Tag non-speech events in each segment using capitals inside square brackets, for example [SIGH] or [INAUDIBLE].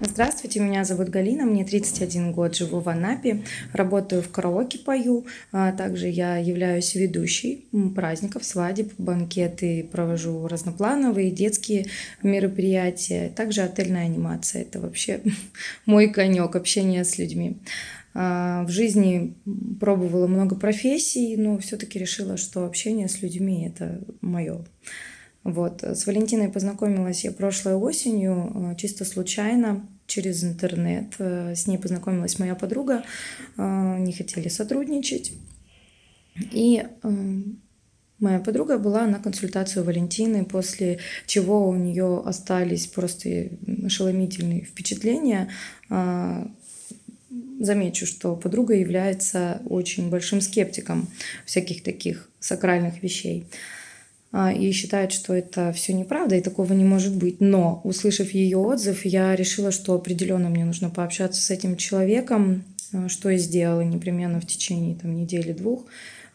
Здравствуйте, меня зовут Галина, мне 31 год, живу в Анапе, работаю в караоке, пою, а также я являюсь ведущей праздников, свадеб, банкеты, провожу разноплановые детские мероприятия, также отельная анимация, это вообще [LAUGHS] мой конек, общение с людьми. А, в жизни пробовала много профессий, но все-таки решила, что общение с людьми это мое. Вот. С Валентиной познакомилась я прошлой осенью, э, чисто случайно, через интернет. Э, с ней познакомилась моя подруга, э, не хотели сотрудничать. И моя подруга была на консультацию Валентины, после чего у нее остались просто ошеломительные впечатления. Замечу, что подруга является очень большим скептиком всяких таких сакральных вещей. А, и считает, что это все неправда и такого не может быть. Но, услышав ее отзыв, я решила, что определенно мне нужно пообщаться с этим человеком, а, что я сделала непременно в течение там, недели-двух.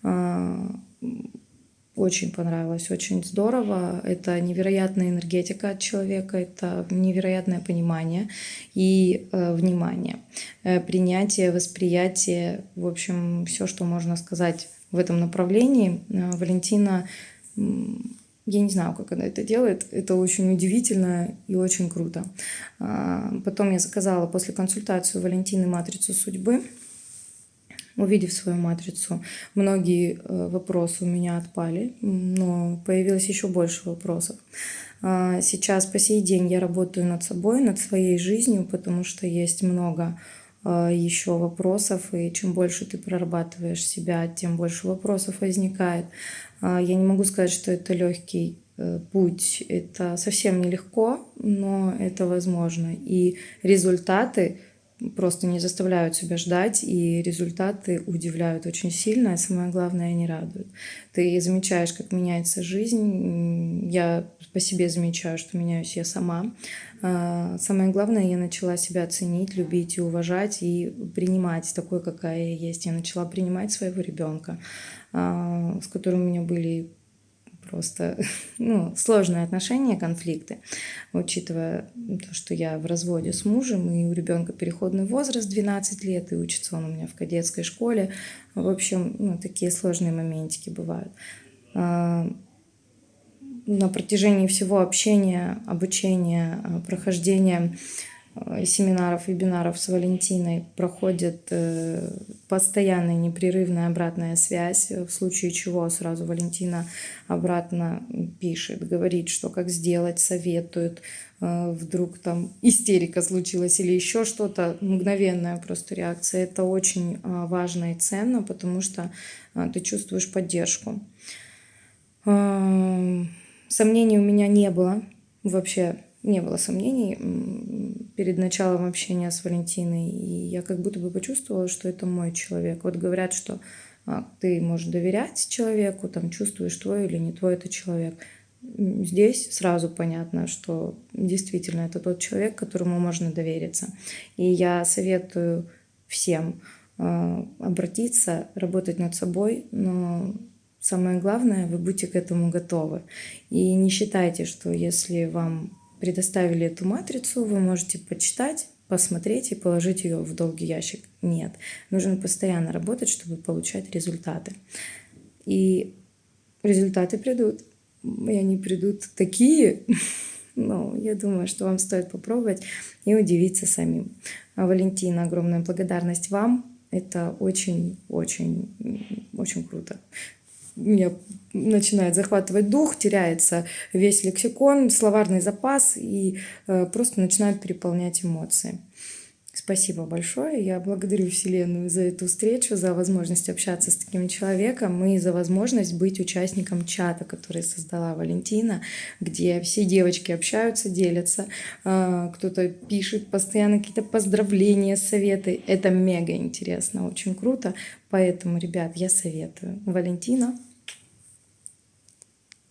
А, очень понравилось, очень здорово. Это невероятная энергетика от человека, это невероятное понимание и э, внимание, э, принятие, восприятие, в общем, все, что можно сказать в этом направлении. Э, Валентина я не знаю, как она это делает. Это очень удивительно и очень круто. А, потом я заказала после консультации у Валентины матрицу судьбы. Увидев свою матрицу, многие э, вопросы у меня отпали, но появилось еще больше вопросов. А, сейчас по сей день я работаю над собой, над своей жизнью, потому что есть много еще вопросов, и чем больше ты прорабатываешь себя, тем больше вопросов возникает. А, я не могу сказать, что это легкий э, путь, это совсем нелегко, но это возможно. И результаты просто не заставляют себя ждать, и результаты удивляют очень сильно, а самое главное, они радуют. Ты замечаешь, как меняется жизнь. Я по себе замечаю, что меняюсь я сама. А, самое главное, я начала себя ценить, любить и уважать, и принимать такой, какая я есть. Я начала принимать своего ребенка. А, с которым у меня были просто [LAUGHS] ну, сложные отношения, конфликты, учитывая то, что я в разводе с мужем, и у ребенка переходный возраст 12 лет, и учится он у меня в кадетской школе. В общем, ну, такие сложные моментики бывают. А, на протяжении всего общения, обучения, а, прохождения семинаров, вебинаров с Валентиной проходит э, постоянная непрерывная обратная связь, в случае чего сразу Валентина обратно пишет, говорит, что как сделать, советует, э, вдруг там истерика случилась или еще что-то, мгновенная просто реакция. Это очень важно и ценно, потому что ты чувствуешь поддержку. Сомнений у меня не было вообще не было сомнений перед началом общения с Валентиной. И я как будто бы почувствовала, что это мой человек. Вот говорят, что а, ты можешь доверять человеку, там чувствуешь, твой или не твой это человек. Здесь сразу понятно, что действительно это тот человек, которому можно довериться. И я советую всем э, обратиться, работать над собой, но самое главное, вы будьте к этому готовы. И не считайте, что если вам предоставили эту матрицу, вы можете почитать, посмотреть и положить ее в долгий ящик. Нет, нужно постоянно работать, чтобы получать результаты. И результаты придут. И они придут такие, [LAUGHS] ну, я думаю, что вам стоит попробовать и удивиться самим. А Валентина, огромная благодарность вам. Это очень-очень очень круто меня начинает захватывать дух, теряется весь лексикон, словарный запас и э, просто начинают переполнять эмоции. Спасибо большое. Я благодарю Вселенную за эту встречу, за возможность общаться с таким человеком и за возможность быть участником чата, который создала Валентина, где все девочки общаются, делятся, э, кто-то пишет постоянно какие-то поздравления, советы. Это мега интересно, очень круто. Поэтому, ребят, я советую. Валентина,